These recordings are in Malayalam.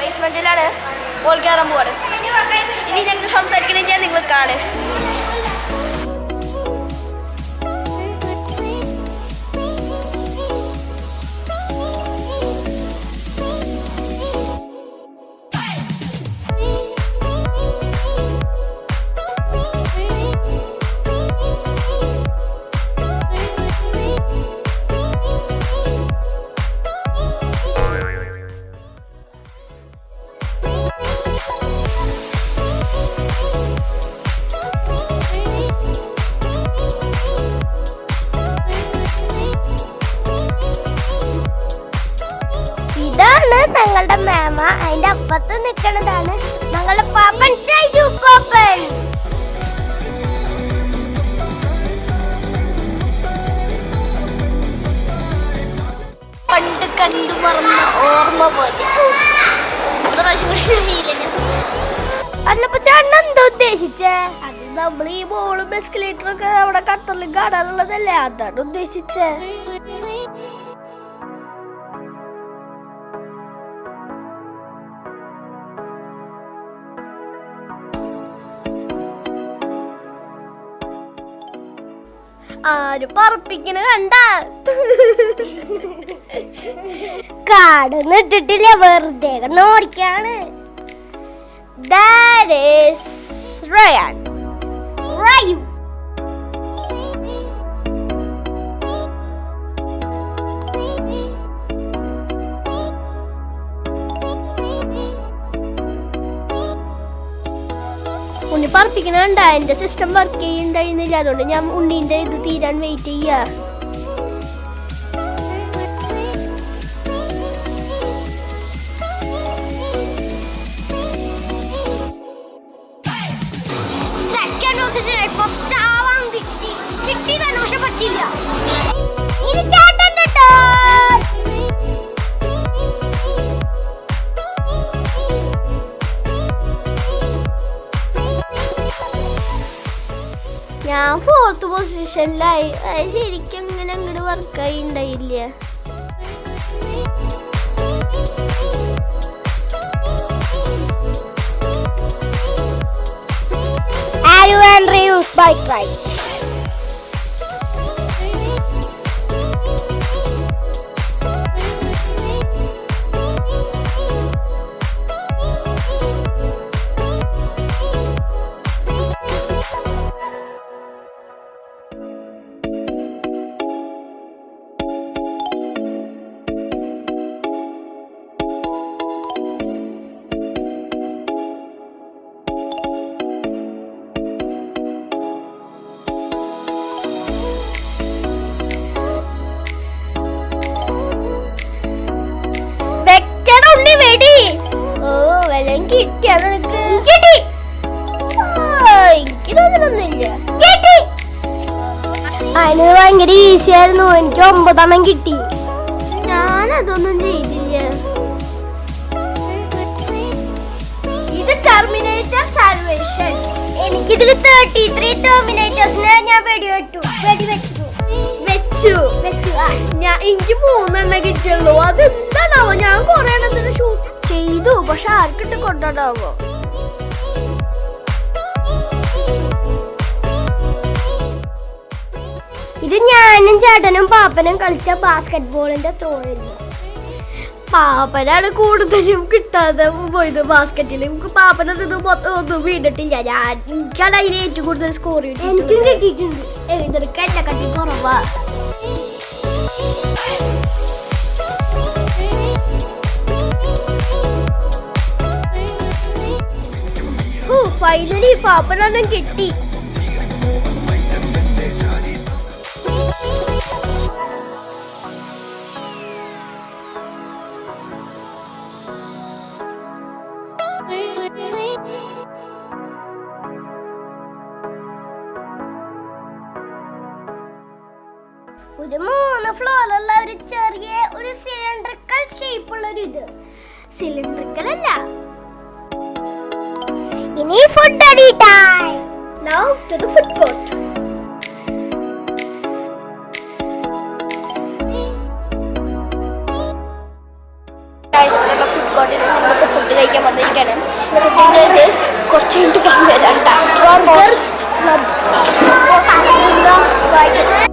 ബേസ്മെന്റിലാണ് ബോൾ കയറാൻ പോവാണ്. ഇനി ഞങ്ങൾ സംസാരിക്കണമെങ്കിൽ നിങ്ങൾ ഞങ്ങളുടെ മാമ അതിന്റെ അപ്പുറത്ത് നിൽക്കുന്നതാണ് ഞങ്ങളുടെ പാപ്പൻ ഷൈജു പാപ്പൻ. പണ്ട് കണ്ടു മറന്ന ഓർമ്മ പോലെ. അതിലപ്പോ ചേട്ടൻ എന്താ ഉദ്ദേശിച്ചേ? അത് നമ്മൾ ഈ ബോളും എസ്കലേറ്ററും ഒക്കെ അവിടെ ഖത്തറിൽ കാണാനുള്ളതല്ലേ? അതാണ് ഉദ്ദേശിച്ചേ. ആര് പറപ്പിക്കണ കണ്ട കാടൊന്നും ഇട്ടിട്ടില്ല വെറുതെ ഓടിക്കാണ് That is. Ryu. ഉണ്ണി പറപ്പിക്കണണ്ട എന്റെ സിസ്റ്റം വർക്ക് ചെയ്യുന്നുണ്ടായിരുന്നില്ല. അതുകൊണ്ട് ഞാൻ ഉണ്ണീന്റെ ഇത് തീരാൻ വെയിറ്റ് ചെയ്യ. ഫസ്റ്റ് ആവാൻ കിട്ടി. കിട്ടി തന്നെ പക്ഷെ പറ്റില്ല ഞാൻ ഫോർത്ത് പൊസിഷനിലായി ശരിക്കും അങ്ങനെ അങ്ങോട്ട് വർക്കായി ഉണ്ടായില്ല Aru and Ryu's bike. അതിന് ഭയങ്കര ഈസി ആയിരുന്നു. എനിക്ക് ഒമ്പതെണ്ണം കിട്ടി. ഞാനതൊന്നും ചെയ്തില്ല. ഇത് ടെർമിനേറ്റർ സാൽവേഷൻ എനിക്കിതിൽ തേർട്ടി ത്രീ ടെർമിനേറ്റേഴ്സിനെ ഞാൻ വെടിവെട്ടു വെടിവെച്ചു വെച്ചു. വെച്ചു. വെച്ചു. ഞാൻ എനിക്ക് മൂന്നെണ്ണം കിട്ടിയുള്ളൂ. അതെന്താണാവോ? ഞാൻ കൊറേ എണ്ണത്തിന് ഷൂട്ട് ചെയ്തു. പക്ഷെ ആർക്കിട്ട് കൊണ്ടാവോ ഇത് ഞാനും ചേട്ടനും പാപ്പനും കളിച്ച ബാസ്കറ്റ് ബോളിന്റെ ത്രോ ആയിരുന്നു. പാപ്പനാണ് കൂടുതലും കിട്ടാതെ പോയത് ബാസ്ക്കറ്റിൽ നമുക്ക് പാപ്പനത് മൊത്തം ഒന്നും വീണിട്ടില്ല. ഞാൻ എനിക്കാണ് അതിന് ഏറ്റവും കൂടുതൽ സ്കോർ എനിക്കും കിട്ടിയിട്ടുണ്ട്. എഴുതെടുക്കാൻ എന്നെ കട്ടി കുറവാ. ഫൈനലി പാപ്പനൊന്നും കിട്ടി. ഒരു ഇത് സിലിണ്ടറിക്കൽ അല്ല ഇനി ഫുഡ് അടി time now to the food court food കോർട്ടിൽ നമ്മളിപ്പോൾ ഫുഡ് കഴിക്കാൻ വന്നിരിക്കുകയാണ് ഇത് കുറച്ച് കഴിഞ്ഞിട്ട് പറഞ്ഞു തരാം ബർഗർ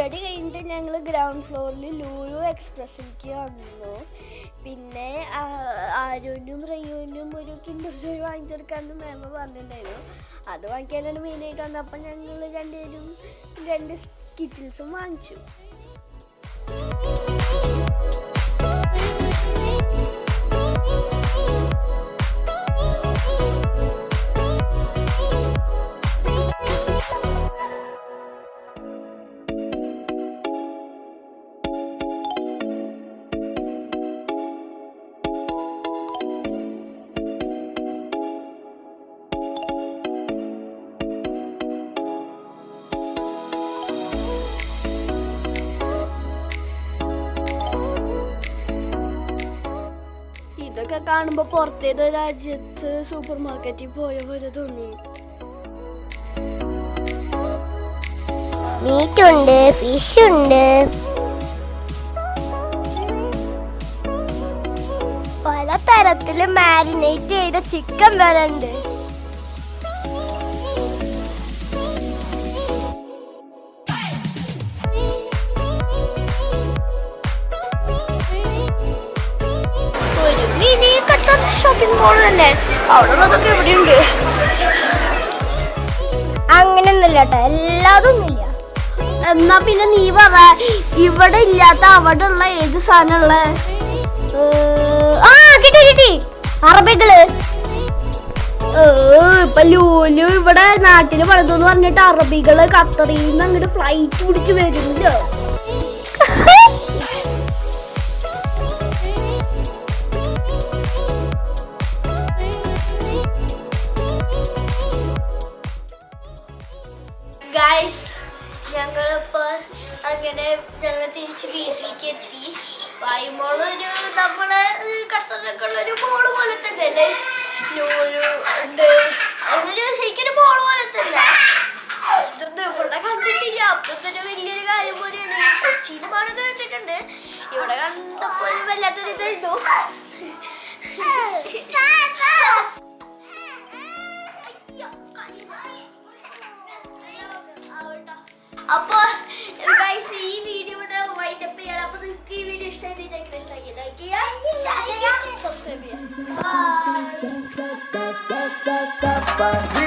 ഫുഡ് കഴിഞ്ഞിട്ട് ഞങ്ങൾ ഗ്രൗണ്ട് ഫ്ലോറിൽ ലൂലു എക്സ്പ്രസിലേക്ക് വന്നു. പിന്നെ ആരോനും റയ്യോനും ഒരു കിൻഡർ ജോയ് വാങ്ങിച്ചെടുക്കാമെന്ന് മാമ പറഞ്ഞിട്ടുണ്ടായിരുന്നു. അത് വാങ്ങിക്കാനാണ് മെയിനായിട്ട് വന്നത്. അപ്പം ഞങ്ങൾ രണ്ടുപേരും രണ്ട് കിറ്റിൽസും വാങ്ങിച്ചു. കാണുമ്പോൾ പുറത്തേത് രാജ്യത്ത് സൂപ്പർ മാർക്കറ്റിൽ പോയ പോലെ തോന്നി. മീറ്റുണ്ട് ഫിഷ് ഉണ്ട്. പല തരത്തിൽ മാരിനേറ്റ് ചെയ്ത ചിക്കൻ വരെ ഉണ്ട്. ഷോപ്പിംഗ് മോൾ തന്നെ. അവിടെ ഉള്ളതൊക്കെ എവിടെയുണ്ട് അങ്ങനെയൊന്നുമില്ല കേട്ടോ എല്ലാതൊന്നുമില്ല. എന്നാ പിന്നെ നീ പറ ഇവിടെ ഇല്ലാത്ത അവിടെ ഉള്ള ഏത് സാധനമുള്ള ആ കിട്ടി കിട്ടി. അറബികൾ. ഇപ്പൊ ലൂലു ഇവിടെ നാട്ടിൽ വളർന്നു പറഞ്ഞിട്ട് അറബികൾ ഖത്തറിൽ നിന്ന് അങ്ങോട്ട് ഫ്ലൈറ്റ് പിടിച്ച് വരുമല്ലോ ഗായ്സ് ഞങ്ങളിപ്പോ അങ്ങനെ ഞങ്ങൾ തിരിച്ച് വീട്ടിലേക്ക് എത്തി. വായുമോൾ ഒരു നമ്മുടെ ഖത്തറിലൊക്കെ ഒരു മോൾ പോലെ തന്നെ അല്ലേ? ലൂലു ഉണ്ട്. അതൊരു ശരിക്കും മോൾ പോലെ തന്നെ. ഇതൊന്നും ഇവിടെ കണ്ടിട്ടില്ല. അപ്പൊ തന്നെ വലിയൊരു കാര്യം പോലെയാണ്. കൊച്ചിയിലെ മോൾ കേട്ടിട്ടുണ്ട് ഇവിടെ കണ്ടപ്പോൾ വല്ലാത്തൊരു ഇതായിരുന്നു അപ്പൊ ഗൈസ് ഈ വീഡിയോ വൈൻഡ് അപ്പ് ചെയ്യണം. അപ്പൊ നിങ്ങൾക്ക് ഈ വീഡിയോ ഇഷ്ടമായിട്ട് ഇഷ്ടമായി ലൈക്ക് ചെയ്യുക. സബ്സ്ക്രൈബ് ചെയ്യുക. By We